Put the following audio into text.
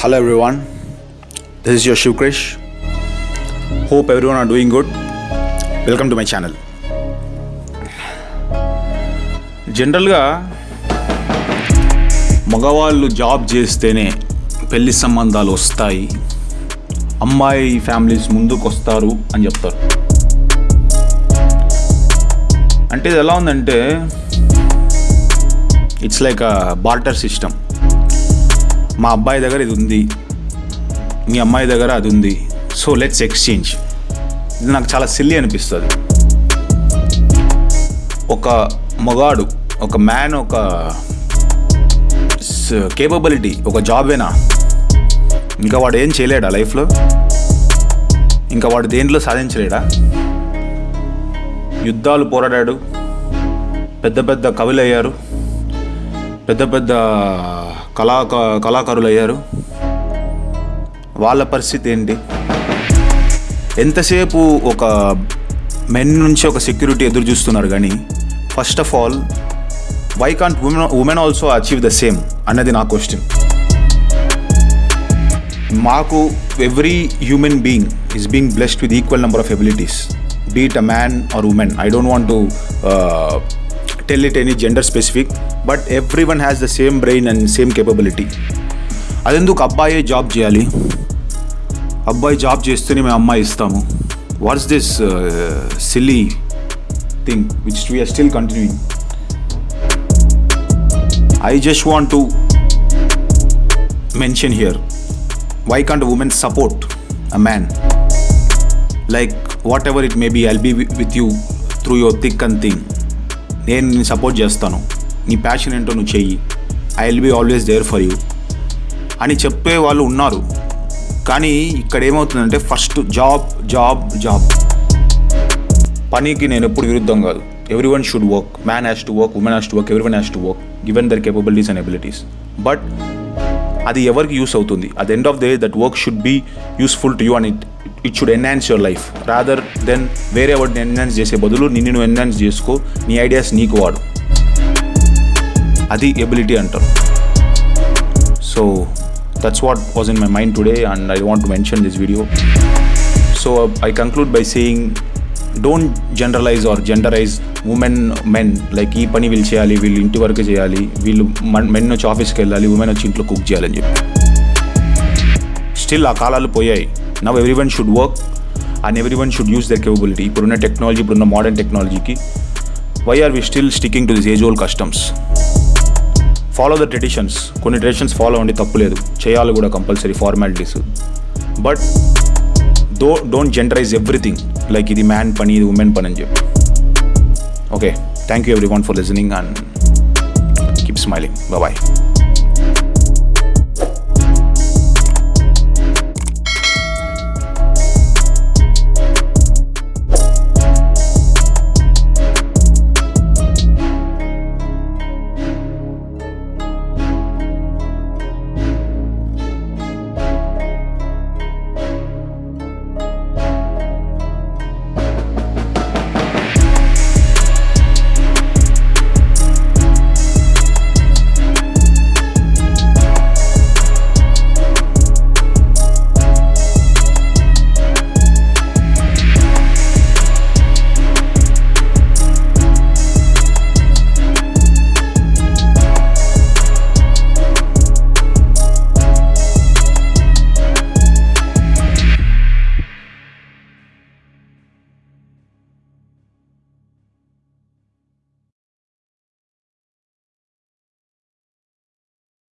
Hello everyone, this is your Shivkrish. Hope everyone are doing good welcome to my channel జనరల్గా మగవాళ్ళు job చేస్తేనే పెళ్ళి సంబంధాలు వస్తాయి అమ్మాయి ఫ్యామిలీస్ ముందుకు వస్తారు అని చెప్తారు అంటే ఇది ఎలా ఉందంటే ఇట్స్ లైక్ బార్టర్ సిస్టమ్ మా అబ్బాయి దగ్గర ఇది ఉంది. మీ అమ్మాయి దగ్గర అది ఉంది. సో లెట్స్ ఎక్స్చేంజ్ ఇది నాకు చాలా సిల్లీ అనిపిస్తుంది. ఒక మగాడు ఒక మ్యాన్ ఒక కేపబిలిటీ ఒక జాబేనా ఇంకా వాడు ఏం చేయలేడా లైఫ్లో? ఇంకా వాడు దేంట్లో సాధించలేడా? యుద్ధాలు పోరాడాడు. పెద్ద పెద్ద కవులు అయ్యారు పెద్ద పెద్ద కళా కళాకారులు అయ్యారు వాళ్ళ పరిస్థితి ఏంటి? ఎంతసేపు ఒక మెన్ నుంచి ఒక సెక్యూరిటీ ఎదురు చూస్తున్నారు కానీ first of all why can't women women also achieve the same అన్నది నా క్వశ్చన్ మాకు every human being is being blessed with equal number of abilities be it a man or women I don't want to tell it any gender specific but everyone has the same brain and same capability అదెందుకు అబ్బాయే job చేయాలి అబ్బాయి job చేస్తేనే మేము అమ్మాయి ఇస్తాము what's this silly thing which we are still continuing I just want to mention here why can't women support a man like whatever it may be I'll be with you through your thick and thing నేను నేను support చేస్తాను. నీ passion ఏంటో నువ్వు చెయ్యి. I will be always there for you అని చెప్పే వాళ్ళు ఉన్నారు. కానీ ఇక్కడ ఏమవుతుందంటే ఫస్ట్ జాబ్ జాబ్ జాబ్ పనికి నేను ఎప్పుడు విరుద్ధం కాదు. Every one should work man has to work women has to work every one has to work given their capabilities and abilities but అది ఎవరికి యూస్ అవుతుంది? At end of the day that work should be useful to you and it it should enhance your life rather then వేరే వాడిని enhance చేసే బదులు నిన్ను నువ్వు enhance చేసుకో. నీ ఐడియాస్ నీకు వాడు. అది ఎబిలిటీ అంటారు. So that's what was in my mind today and I want to mention this video so I conclude by saying don't generalise or genderise women men like ఈ పని వీళ్ళు చేయాలి వీళ్ళు ఇంటి వరకు చేయాలి వీళ్ళు మెన్ వచ్చి ఆఫీస్కి వెళ్ళాలి ఉమెన్ వచ్చి ఇంట్లో కుక్ చేయాలని చెప్పి. స్టిల్ ఆ కాలాలు పోయాయి. Now every one should work and every one should use their capability ఇప్పుడున్న టెక్నాలజీ ఇప్పుడున్న మోడర్న్ టెక్నాలజీకి why are we still sticking to this age old customs follow the traditions కొన్ని ట్రెడిషన్స్ ఫాలో అండి తప్పులేదు చేయాలి కూడా compulsory formalities but though don't genderise everything like ఇది man పని ఇది ఉమెన్ పని అని చెప్పి okay thank you every one for listening and keep smiling bye